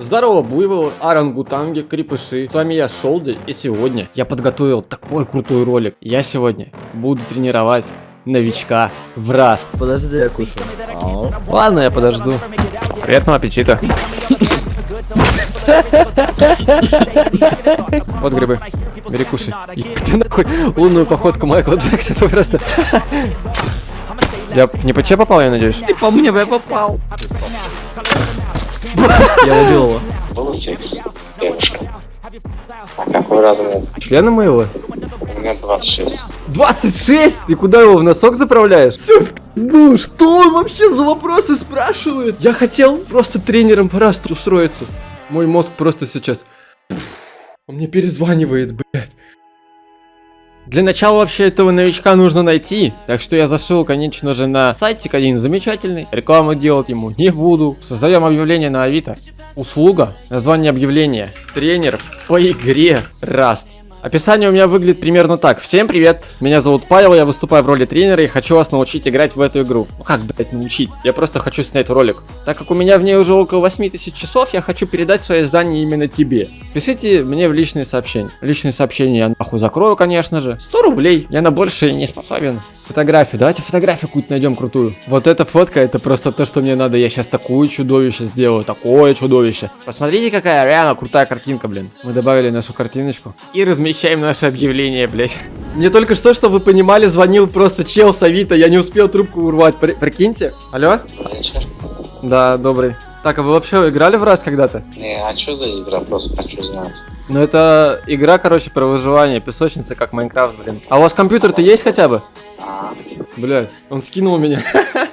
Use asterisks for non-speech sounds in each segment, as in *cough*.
Здорово, буйволы, орангутанги, крепыши. С вами я, Шолди, и сегодня я подготовил такой крутой ролик. Я сегодня буду тренировать новичка в Раст. Подожди, я кушаю. Ау. Ладно, я подожду. Приятного аппетита. Вот грибы. Бери, кушай. Ты нахуй лунную походку Майкла Джексона просто. Я не по тебе попал, я надеюсь? Ты по мне я попал. Я убил его. Был секс, девушка. А какой размер? Члена моего? У меня 26. 26? Ты куда его в носок заправляешь? Ну, что он вообще за вопросы спрашивает? Я хотел просто тренером по расту устроиться. Мой мозг просто сейчас... Он мне перезванивает, блядь. Для начала вообще этого новичка нужно найти, так что я зашел, конечно же, на сайтик один замечательный. Рекламу делать ему не буду. Создаем объявление на Авито. Услуга, название объявления, тренер по игре Rust. Описание у меня выглядит примерно так. Всем привет, меня зовут Павел, я выступаю в роли тренера и хочу вас научить играть в эту игру. Ну как, блять, научить? Я просто хочу снять ролик. Так как у меня в ней уже около 8000 часов, я хочу передать свое издание именно тебе. Пишите мне в личные сообщения. Личные сообщения я нахуй закрою, конечно же. 100 рублей, я на больше не способен. Фотографию, давайте фотографию какую-то найдем крутую. Вот эта фотка, это просто то, что мне надо. Я сейчас такое чудовище сделаю, такое чудовище. Посмотрите, какая реально крутая картинка, блин. Мы добавили нашу картиночку и размещаем наше объявление, блять. Мне только что, чтобы вы понимали, звонил просто чел с Авито, я не успел трубку урвать. При- прикиньте. Алло? Вечер. Да, добрый. Так, а вы вообще играли в раз когда-то? Не, а что за игра? Просто хочу знать. Ну это игра, короче, про выживание, песочница, как Майнкрафт, блин. А у вас компьютер-то есть хотя бы? А, Блядь, он скинул меня.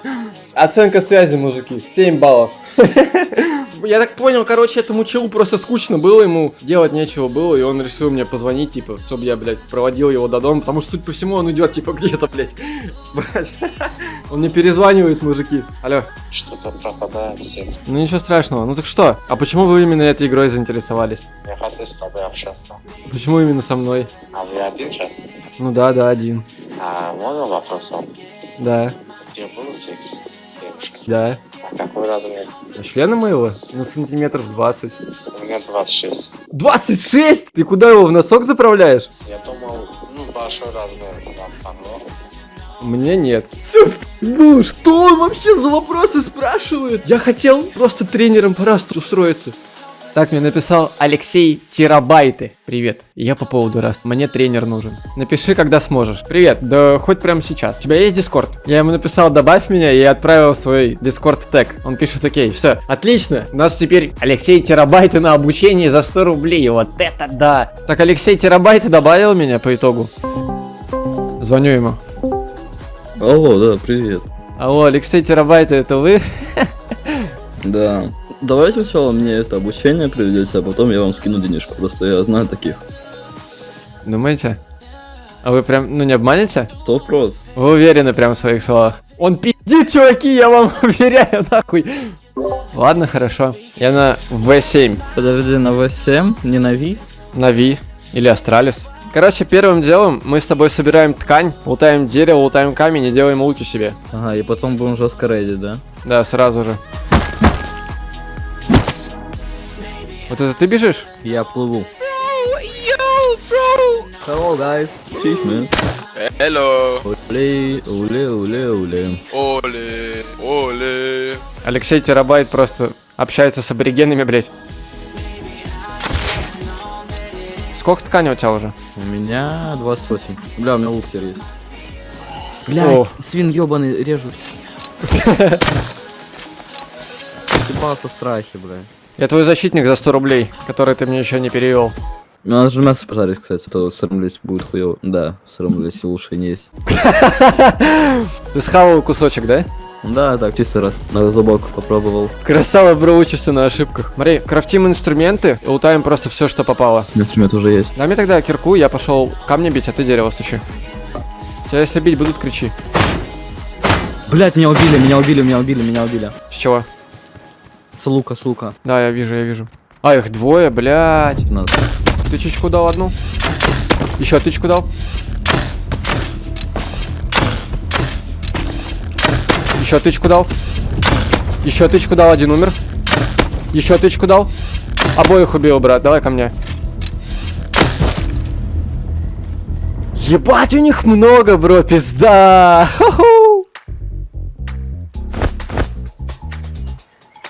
*laughs* Оценка связи, мужики. 7 баллов. *laughs* Я так понял, короче, этому челу просто скучно было, ему делать нечего было, и он решил мне позвонить, типа, чтобы я, блядь, проводил его до дома, потому что, суть по всему, он идет, типа, *laughs* где-то, блядь. Блядь. *laughs* Он мне перезванивает, мужики. Алло. что-то пропадает сеть. Ну ничего страшного. Ну так что? А почему вы именно этой игрой заинтересовались? Я хотел с тобой общаться. Почему именно со мной? А вы один час? Ну да, да, один. А можно вопрос вам? Да, Где был секс, девушка? да. А какой размер? Члена моего? Ну, сантиметров 20. У меня 26. 26? Ты куда его в носок заправляешь? Я думал, ну, большой размер вам понравился. Мне нет. Ну, что он вообще за вопросы спрашивает? Я хотел просто тренером по расту устроиться. Так мне написал Алексей Терабайты. Привет, я по поводу раст. Мне тренер нужен. Напиши, когда сможешь. Привет, да хоть прямо сейчас. У тебя есть дискорд? Я ему написал, добавь меня и отправил свой дискорд тег. Он пишет, окей, все, отлично. У нас теперь Алексей Терабайты на обучение за 100 рублей. Вот это да. Так, Алексей Терабайты добавил меня по итогу. Звоню ему. Алло, да, привет. Алло, Алексей Терабайты, это вы? Да. Давайте сначала мне это обучение приведете, а потом я вам скину денежку. Просто я знаю таких. Думаете? А вы прям, ну не обманете? Сто вопрос. Вы уверены прям в своих словах? Он пиздит, чуваки, я вам *laughs* уверяю, нахуй. Ладно, хорошо. Я на V7, Подожди, на V7, не на V? на V или Астралис. Короче, первым делом мы с тобой собираем ткань, лутаем дерево, лутаем камень и делаем луки себе. Ага, и потом будем жестко рейдить, да? Да, сразу же. Вот это ты бежишь? Я плыву. Hello, guys. Cheers, man. Hello, Уле, уле, уле, уле. оле, оле. Алексей Терабайт просто общается с аборигенами, блять. Сколько ткани у тебя уже? У меня 28. Бля, у меня луксер есть. Бля, свин ебаный режут. Ебался страхи, бля. Я твой защитник за 100 рублей, который ты мне еще не перевел. Надо же мясо пожарить, кстати, а то срамлись будет хуёво. Да, срамлись лучше не есть. *laughs* Ты схавал кусочек, да? Да, так, чисто раз на зубок попробовал. Красава, бро, учишься на ошибках. Смотри, крафтим инструменты и лутаем просто все, что попало. Инструмент уже есть. Дай мне тогда кирку, я пошел камни бить, а ты дерево стучи. Тебя если бить будут, кричи. Блять, меня убили, меня убили, меня убили, меня убили. С чего? С лука, с лука. Да, я вижу, я вижу. А, их двое, блядь. Надо. Тычечку дал одну. Еще тычку дал. Еще тычку дал. Еще тычку дал, один умер. Еще тычку дал. Обоих убил, брат, давай ко мне. Ебать, у них много, бро, пизда. Ху-ху.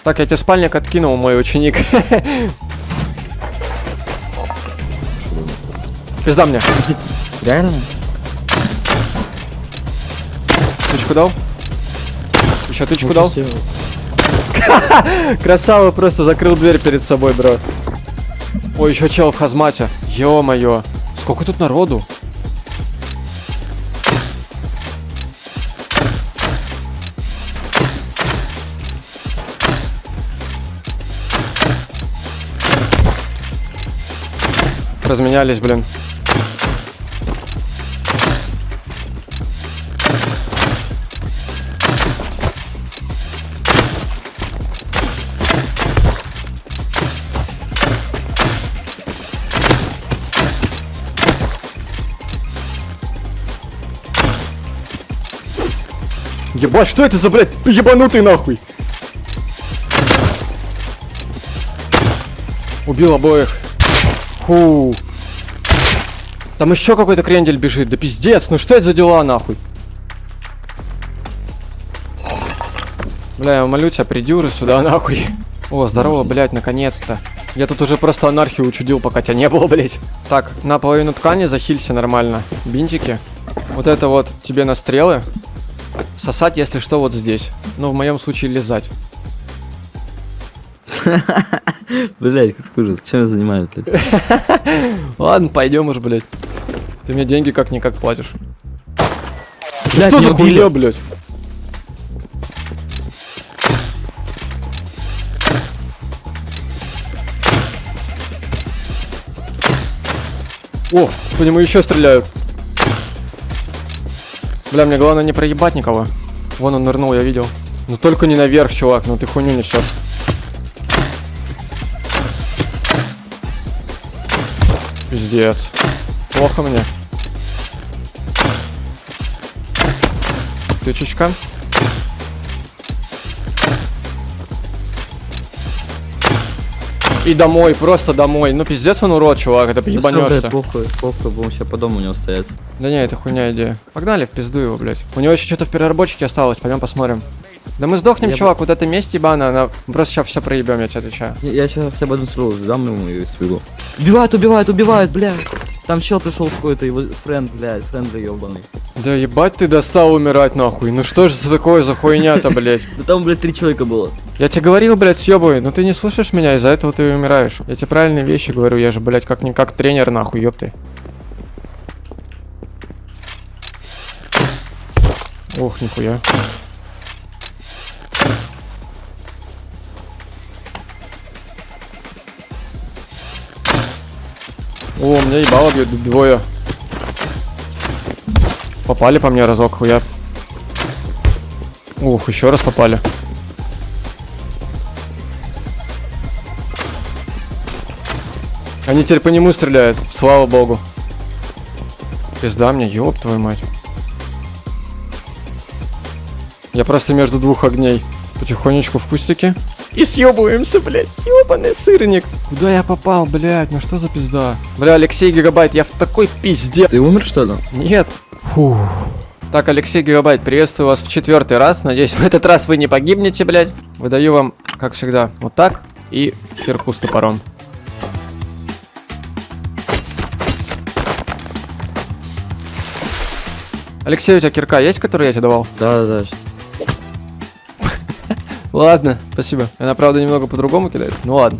Так, я тебе спальник откинул, мой ученик. Пизда мне. Реально? Тычку дал? Еще тычку дал? *laughs* Красава просто закрыл дверь перед собой, бро. Ой, еще чел в хазмате. Ё-моё. Сколько тут народу? Разменялись, блин. Ебать, что это за, блядь, ебанутый нахуй? Убил обоих. Фу. Там еще какой-то крендель бежит. Да пиздец, ну что это за дела нахуй? Бля, я молю тебя, приди уже сюда нахуй. О, здорово, блядь, наконец-то. Я тут уже просто анархию учудил, пока тебя не было, блядь. Так, на половину ткани захилься нормально. Бинтики. Вот это вот тебе на стрелы. Сосать, если что, вот здесь. Ну, в моем случае лизать. *laughs* Блять, как ужас. Чем я занимаюсь, блядь? Ладно, пойдем уже, блядь. Ты мне деньги как-никак платишь. Блядь, что за хуйня, блядь? О, по нему еще стреляют. Бля, мне главное не проебать никого. Вон он нырнул, я видел. Ну только не наверх, чувак, ну ты хуйню несешь. Пиздец. Плохо мне. Тычечка. И домой, просто домой. Ну пиздец он урод, чувак, это Да ебанешься. блядь, похуй, похуй, будем сейчас по дому у него стоять. Да не, это хуйня идея. Погнали в пизду его, блядь. У него еще что-то в переработчике осталось, пойдем посмотрим. Да мы сдохнем, Я чувак, вот это месть ебана, она... просто сейчас все проебем, я тебе отвечаю. Я, сейчас хотя бы одну стрелу дам ему и стрелу. Убивают, убивают, убивают, блядь. Там чел пришел с какой-то его френд, блядь, френд ебаный. Да ебать ты достал умирать нахуй. Ну что же за такое за хуйня-то, блядь? *laughs* Да там, блядь, три человека было. Я тебе говорил, блядь, съебывай, но ты не слушаешь меня, из-за этого ты умираешь. Я тебе правильные вещи говорю, я же, блядь, как-никак тренер, нахуй, ёпты. Ох, нихуя. О, меня ебало бьют двое. Попали по мне разок, хуя. Ух, еще раз попали. Они теперь по нему стреляют, слава богу. Пизда мне, ёб твою мать. Я просто между двух огней. Потихонечку в кустике. И съебываемся, блядь. Ёбаный сырник. Куда я попал, блядь? Ну что за пизда? Бля, Алексей Гигабайт, я в такой пизде. Ты умер, что ли? Нет. Фух. Так, Алексей Гигабайт, приветствую вас в четвертый раз. Надеюсь, в этот раз вы не погибнете, блядь. Выдаю вам, как всегда, вот так и кирку с топором. Алексей, у тебя кирка есть, которую я тебе давал? Да, да, да. *laughs* Ладно, спасибо. Она, правда, немного по-другому кидает. Ну ладно.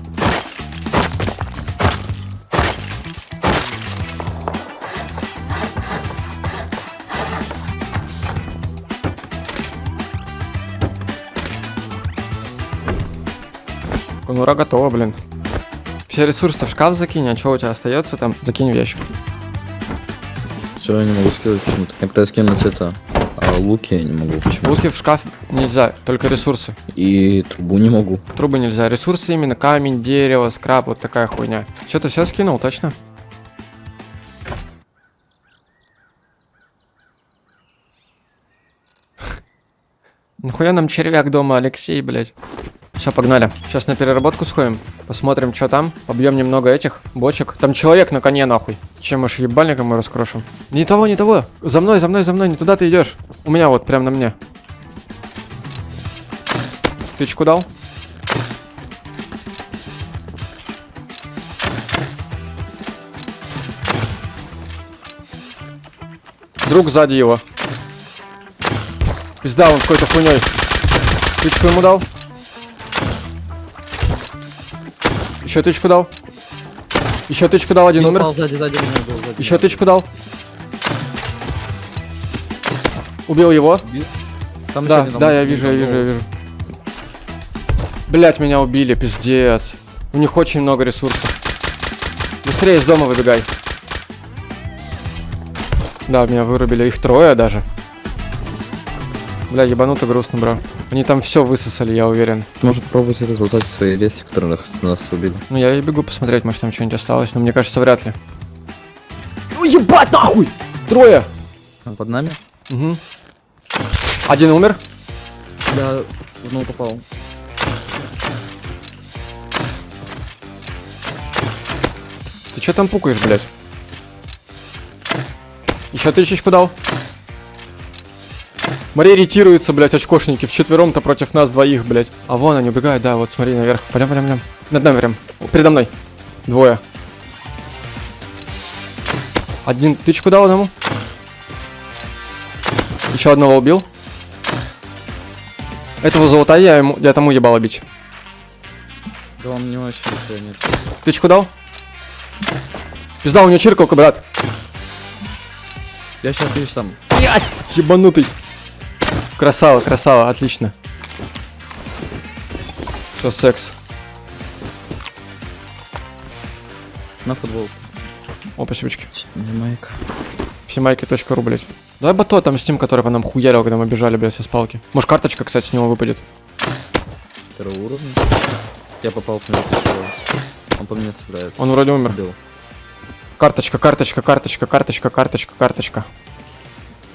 Конура готова, блин. Все ресурсы в шкаф закинь, а что у тебя остается там, закинь в ящик. Все, я не могу скинуть почему-то. Я пытаюсь скинуть это. А луки я не могу почему-то. Луки в шкаф нельзя, только ресурсы. И трубу не могу. Трубы нельзя. Ресурсы именно камень, дерево, скраб, вот такая хуйня. Что ты все скинул, точно? *laughs* Нахуя нам червяк дома, Алексей, блядь? Все, погнали. Сейчас на переработку сходим. Посмотрим, что там. Побьем немного этих бочек. Там человек на коне, нахуй. Чем аж ебальника мы раскрошим. Не того, не того. За мной, за мной, за мной. Не туда ты идешь. У меня вот, прям на мне. Тычку дал? Друг сзади его. Пизда, он какой-то хуйней. Тычку ему дал. Еще тычку дал. Еще тычку дал, один умер. Сзади, сзади был, сзади Еще тычку дал. Убил его. Там Да, да, я вижу, я вижу, я вижу. Блять, меня убили, пиздец. У них очень много ресурсов. Быстрее из дома выбегай. Да, меня вырубили. Их трое даже. Бля, ебануто грустно, бро. Они там все высосали, я уверен. Может пробовать результаты своей леси, которые нас убили. Ну, я и бегу посмотреть, может там что-нибудь осталось, но мне кажется, вряд ли. Ну, ебать, нахуй! Трое! А под нами? Угу. Один умер. Да, ну попал. Ты что там пукаешь, блядь? Еще тысячку дал. Мария ретируется, блядь, очкошники. Вчетвером-то против нас двоих, блядь. А вон они убегают, да, вот смотри наверх. Пойдем, пойдем, пойдем. Над нами прям. Передо мной. Двое. Один тычку дал одному. Еще одного убил. Этого золота я ему, я тому ебало бить. Да он не очень нет. Тычку дал. Пизда, у него чиркалка, брат. Я сейчас видишь там. Ебанутый. Красава, красава, отлично. Все, секс. На футбол. О, спасибочки. Майк. Всемайки.ру, блядь. Давай бато там с тем, который по нам хуярил, когда мы бежали, блядь, со спалки. Может, карточка, кстати, с него выпадет. Второго уровня. Я попал в него. Он по мне стреляет. Он вроде умер. Убил. Карточка, карточка, карточка, карточка, карточка, карточка.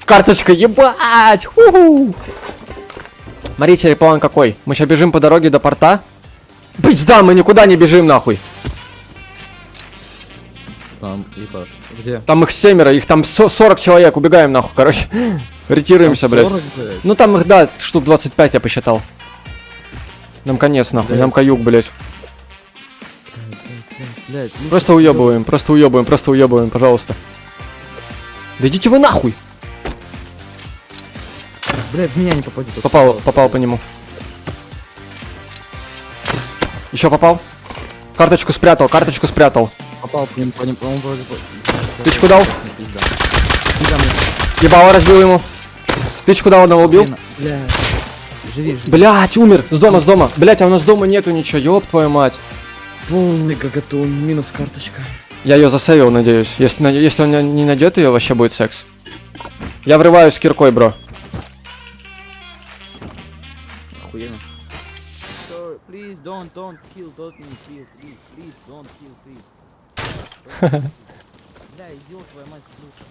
Карточка, ебать! Ху-ху! Смотрите, план какой. Мы сейчас бежим по дороге до порта. Пизда, мы никуда не бежим, нахуй. Там, ебаш. Где? Там их семеро, их там со- 40 человек, убегаем нахуй, короче. *laughs* Ретируемся, блядь. 40, блядь. Ну там их, да, штук 25 я посчитал. Нам конец, нахуй, Блядь. нам каюк, блядь. Блядь, ну Просто уебываем, просто уебываем, просто уебываем, пожалуйста. Да идите вы нахуй! Блядь, в меня не попадет. Попал, попал по нему. Еще попал. Карточку спрятал, карточку спрятал. Попал по нему, по нему, по-моему, вроде бы. Тычку дал? Пизда. Пизда мне. Ебало разбил ему. Тычку дал, одного убил. Бля. Живи, живи. Блять, умер. С дома, с дома. Блять, а у нас дома нету ничего, ёб твою мать. Полный гагатон, минус карточка. Я ее засейвил, надеюсь. Если, если он не найдет ее, вообще будет секс. Я врываюсь с киркой, бро. Don't, don't kill, don't me kill, please, please, don't kill, please. *laughs* Бля, идиот, твоя мать, слушай.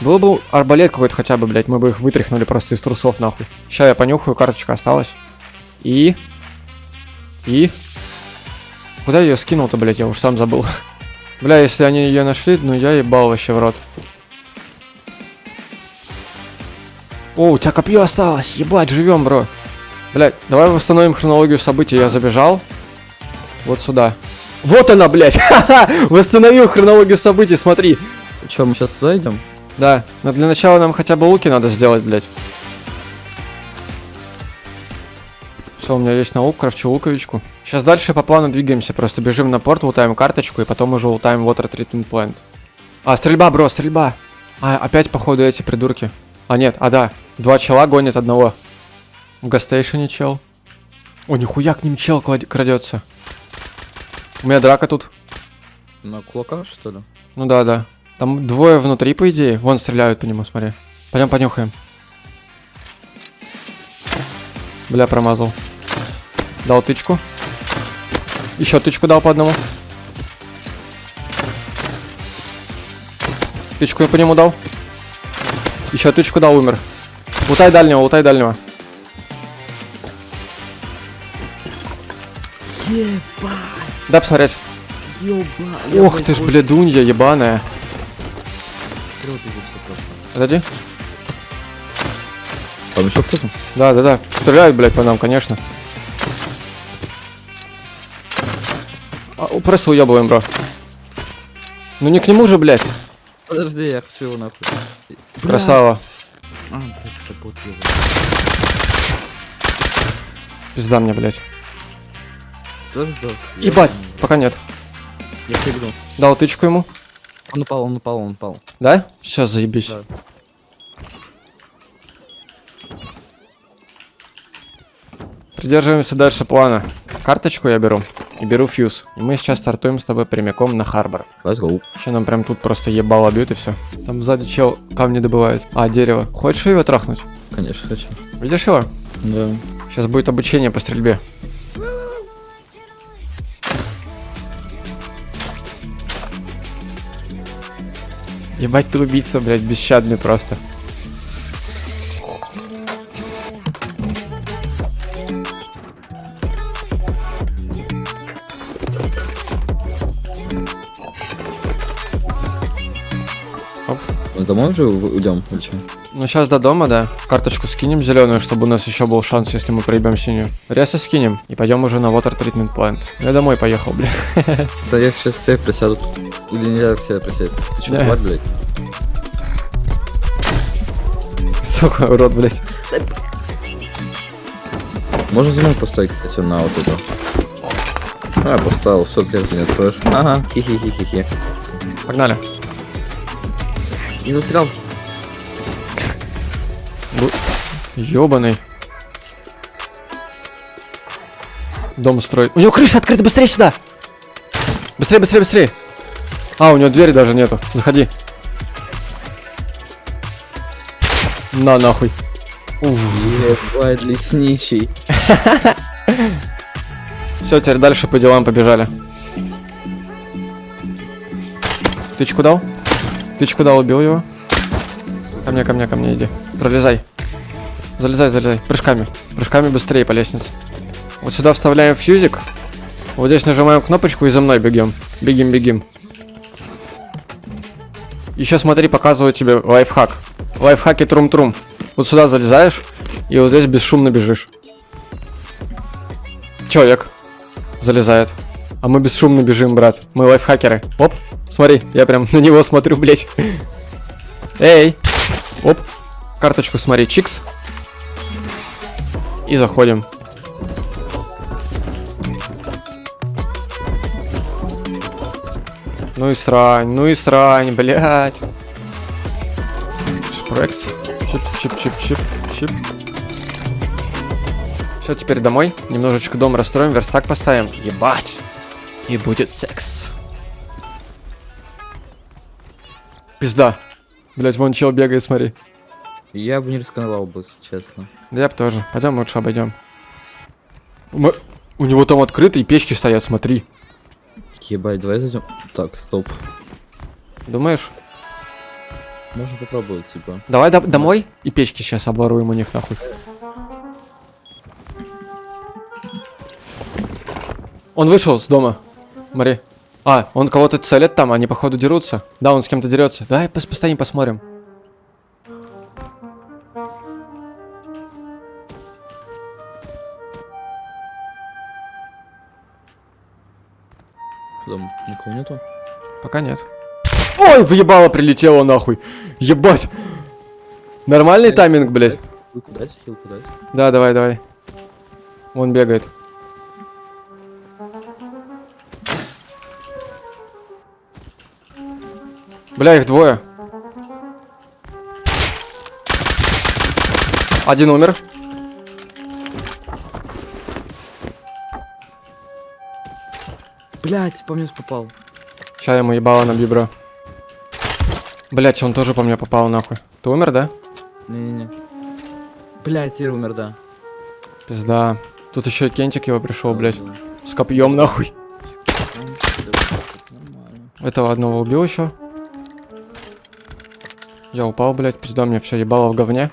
Был бы арбалет какой-то хотя бы, блять, мы бы их вытряхнули просто из трусов, нахуй. Сейчас я понюхаю, карточка осталась. И... И... Куда я ее скинул-то, блять, я уж сам забыл. *laughs* Бля, если они ее нашли, ну я ебал вообще в рот. О, у тебя копье осталось, ебать, живем, бро. Блять, давай восстановим хронологию событий, я забежал. Вот сюда. Вот она, блять! *laughs* Восстановил хронологию событий, смотри. Че, мы сейчас туда идем? Да, но для начала нам хотя бы луки надо сделать, блядь. Все, у меня есть наук, крафчу луковичку. Сейчас дальше по плану двигаемся, просто бежим на порт, лутаем карточку, и потом уже лутаем Water Treatment Plant. А, стрельба, бро, стрельба! А, опять, походу, эти придурки. А, нет, а, да, два чела гонят одного. В гастейшене чел. О, нихуя к ним чел крадется. У меня драка тут. На кулака, что ли? Ну да, да. Там двое внутри, по идее. Вон стреляют по нему, смотри. Пойдем понюхаем. Бля, промазал. Дал тычку. Еще тычку дал по одному. Тычку я по нему дал. Еще тычку дал, умер. Лутай дальнего, лутай дальнего. Да, посмотреть. Ох ты ж, блядунья ебаная. Подожди. Там еще кто-то? Да, да, да. Стреляют, блядь, по нам, конечно. А, просто уебываем, бро. Ну не к нему же, блядь. Подожди, я хочу его нахуй. Красава. А, блядь, это бот его. Пизда мне, блядь. Тоже сдох? Ебать, пока нет. Я прыгнул. Дал тычку ему. Он упал, он упал, он упал. Да? Сейчас заебись. Да. Придерживаемся дальше плана. Карточку я беру. И беру фьюз. И мы сейчас стартуем с тобой прямиком на Харбор. Let's go. Сейчас нам прям тут просто ебало бьют и все. Там сзади чел камни добывает. А, дерево. Хочешь его трахнуть? Конечно, хочу. Видишь его? Да. Сейчас будет обучение по стрельбе. Ебать ты убийца, блядь, бесщадный просто. Домой уже уйдем или что? Ну сейчас до дома, да. Карточку скинем зеленую, чтобы у нас еще был шанс, если мы проебем синюю. Реса скинем и пойдем уже на Water Treatment Plant. Я домой поехал, бля. *laughs* Да я сейчас все присяду. Или нельзя все присесть? Ты что, Да. блядь? Сука, урод, блядь. Можно зум поставить, кстати, на вот это. А, поставил, все, ты не откроешь. Ага, хи-хи-хи-хи-хи. Погнали. Не застрял. Ёбаный. Дом строит. У него крыша открыта, быстрее сюда! Быстрее, быстрее, быстрее! А, у него двери даже нету. Заходи. На нахуй. Ебать, лесничий. *laughs* Все, теперь дальше по делам побежали. Тычку дал? Тычку дал, убил его. Ко мне, ко мне, ко мне иди. Пролезай. Залезай, залезай. Прыжками. Прыжками быстрее по лестнице. Вот сюда вставляем фьюзик. Вот здесь нажимаем кнопочку и за мной бегем. Бегим, бегим. Еще смотри, показываю тебе лайфхак. Лайфхаки трум-трум. Вот сюда залезаешь и вот здесь бесшумно бежишь. Человек залезает. А мы бесшумно бежим, брат. Мы лайфхакеры. Оп, смотри, я прям *laughs* на него смотрю, блять. Эй! Оп, карточку смотри, чикс. И заходим. Ну и срань, ну и срань, блядь. Шпрекс. Чип, чип, чип, чип, чип. Все, теперь домой. Немножечко дом расстроим, верстак поставим. Ебать. И будет секс. Пизда. Блять, вон чел бегает, смотри. Я бы не рисковал бы, честно. Да я бы тоже. Пойдем лучше обойдем. Мы- У него там открыто и печки стоят, смотри. Ебать, давай зайдем. Так, стоп. Думаешь? Можно попробовать, типа. Давай до- домой и печки сейчас оборуем у них нахуй. Он вышел с дома. Смотри. А, он кого-то целит там, они походу дерутся. Да, он с кем-то дерется. Давай пос- постоим, посмотрим. Там никого нету. Пока нет. Ой, въебало прилетело нахуй. Ебать. Нормальный тайминг, блядь. Да, давай, давай. Он бегает. Бля, их двое. Один умер. Блять, по мне попал. Сейчас ему ебало на бибро. Блять, он тоже по мне попал нахуй. Ты умер, да? Не-не-не. Блять, я умер, да. Пизда. Тут еще и кентик его пришел, блять. С копьем нахуй. Этого одного убил еще. Я упал, блядь, пизда, мне все ебало в говне.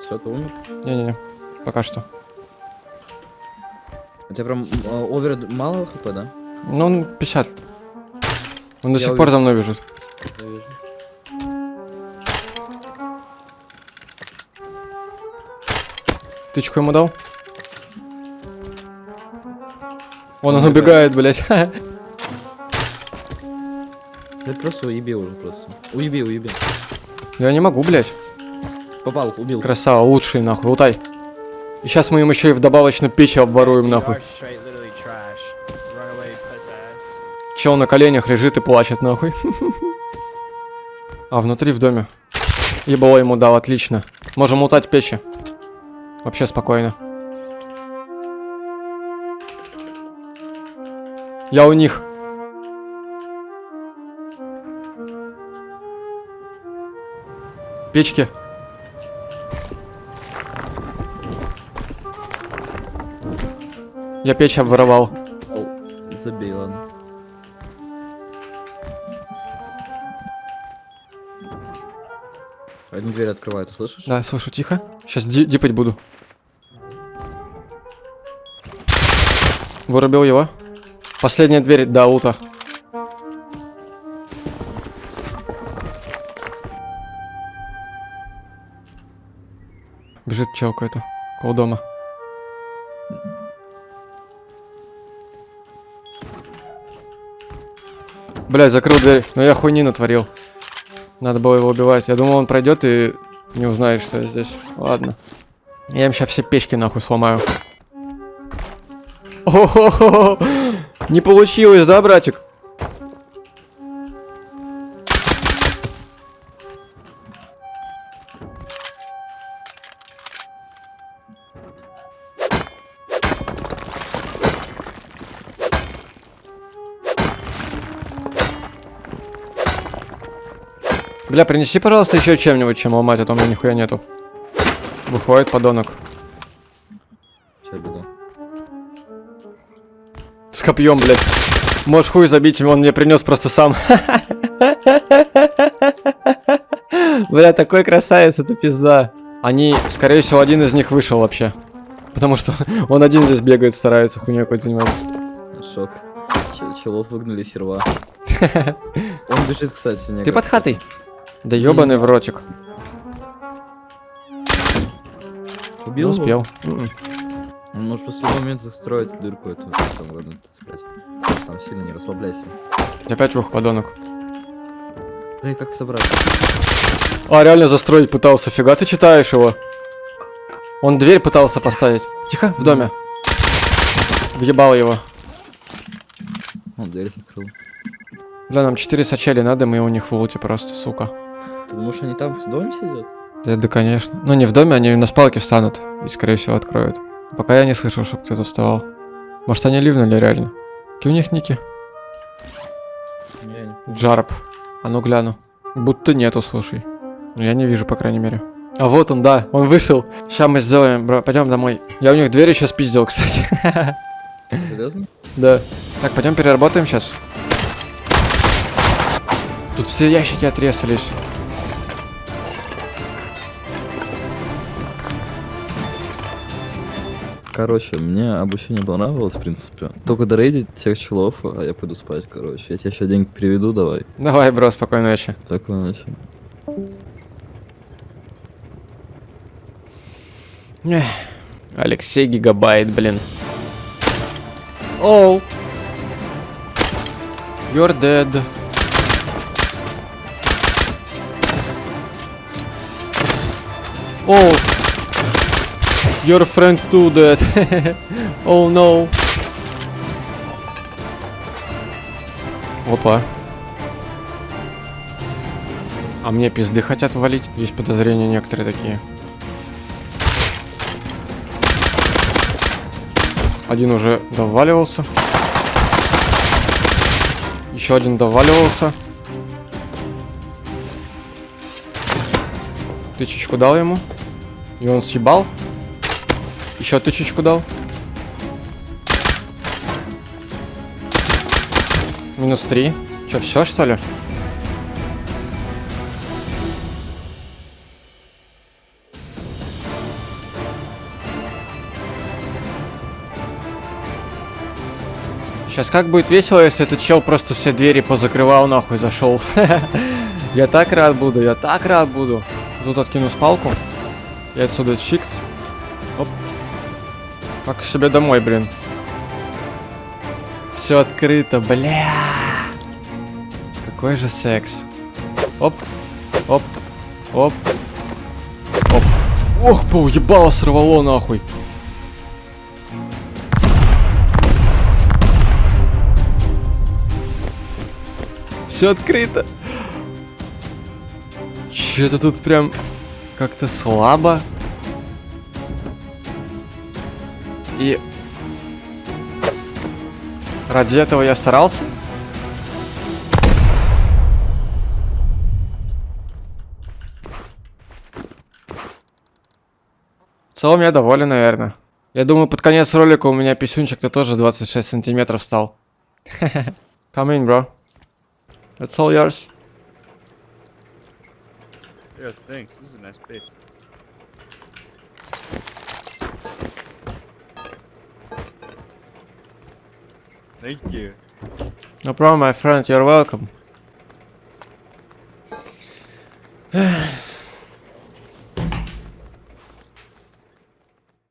Все, ты умер? Не-не-не, пока что. У тебя прям э, овер мало хп, да? Ну, он 50. Он до Я сих пор увидел. за мной бежит. Я вижу. Тычку ему дал? Вон он убегает, блядь. *laughs* Ты просто уеби уже просто. Уеби, уеби. Я не могу, блядь. Попал, убил. Красава, лучший, нахуй, лутай. И сейчас мы им еще и в добавочную печь обворуем, нахуй. Чел на коленях лежит и плачет, нахуй. А, внутри в доме. Ебало ему дал, отлично. Можем лутать печи. Вообще спокойно. Я у них. Печки. Я печь обворовал. Забей, ладно. Одну дверь открываю, ты слышишь? Да, слышу, тихо. Сейчас дипать буду. Вырубил его. Последняя дверь до аута. Бежит чел какой-то. Около дома. Блять, закрыл дверь. Но я хуйни натворил. Надо было его убивать. Я думал, он пройдет и не узнает, что я здесь. Ладно. Я им сейчас все печки нахуй сломаю. О-хо-хо! Не получилось, да, братик? Бля, принеси, пожалуйста, еще чем-нибудь, чем ломать, а то у меня нихуя нету. Выходит подонок. Сейчас бегу. С копьем, блядь. Можешь хуй забить, он мне принес просто сам. *laughs* Бля, такой красавец, это пизда. Они, скорее всего, один из них вышел вообще. Потому что *laughs* он один здесь бегает, старается хуйней какой-то заниматься. Шок. Чел- Челов выгнали серва. *laughs* Он бежит, кстати, Ты под хатой? Да ебаный в ротик. Не Убил его? успел. М-м. Он может после момента строить дырку эту. Там, ладно, цеплять. Там сильно не расслабляйся. Опять вух, подонок. Да и как собрать? А, реально застроить пытался. Фига ты читаешь его. Он дверь пытался поставить. Тихо, в доме. Въебал его. Он дверь закрыл. Бля, нам 4 сачели надо, мы у них в луте просто, сука. Ты думаешь, они там в доме сидят? Да, да, конечно. Ну, не в доме, они на спалке встанут и, скорее всего, откроют. Пока я не слышал, чтобы кто-то вставал. Может, они ливнули реально. Какие у них ники? Джарп. А ну гляну. Будто нету, слушай. Ну, я не вижу, по крайней мере. А вот он, да, он вышел. Сейчас мы сделаем, бро, пойдем домой. Я у них дверь еще спиздил, кстати. *laughs* Серьезно? Да. Так, пойдем переработаем сейчас. Тут все ящики отрезались. Короче, мне обучение понравилось, в принципе. Только дорейдить всех челов, а я пойду спать, короче. Я тебе еще деньги переведу, давай. Давай, бро, спокойной ночи. Такой ночи. Эх, Алексей Гигабайт, блин. Оу. You're dead. Оу. Your friend too dead. *laughs* oh no. Опа. А мне пизды хотят валить. Есть подозрения некоторые такие. Один уже доваливался. Еще один доваливался. Тычечку дал ему. И он съебал. Еще тычечку дал. Минус три. Че, все, что ли? Сейчас как будет весело, если этот чел просто все двери позакрывал нахуй зашел. *laughs* Я так рад буду, я так рад буду. Тут откину спалку. И отсюда чикс. Как к себе домой, блин. Все открыто, бля. Какой же секс. Оп. Оп. Оп. Оп. Ох, пол ебало сорвало нахуй. Все открыто. Че-то тут прям как-то слабо. И ради этого я старался. В целом я доволен, наверное. Я думаю, под конец ролика у меня писюнчик-то тоже 26 сантиметров стал. *laughs* Come in, bro. It's all yours. Yeah, thanks. This is a nice place. Thank you. No problem, my friend. You're welcome.